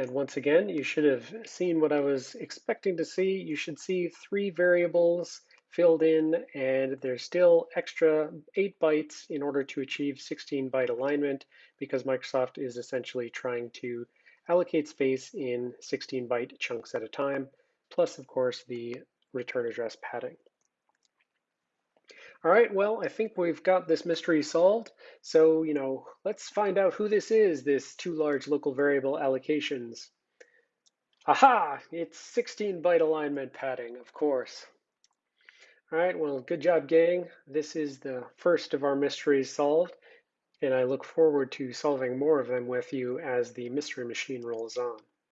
And once again, you should have seen what I was expecting to see. You should see three variables filled in, and there's still extra eight bytes in order to achieve 16 byte alignment because Microsoft is essentially trying to allocate space in 16 byte chunks at a time, plus of course the return address padding. All right, well, I think we've got this mystery solved. So, you know, let's find out who this is, this two large local variable allocations. Aha, it's 16 byte alignment padding, of course. All right, well, good job, gang. This is the first of our mysteries solved, and I look forward to solving more of them with you as the mystery machine rolls on.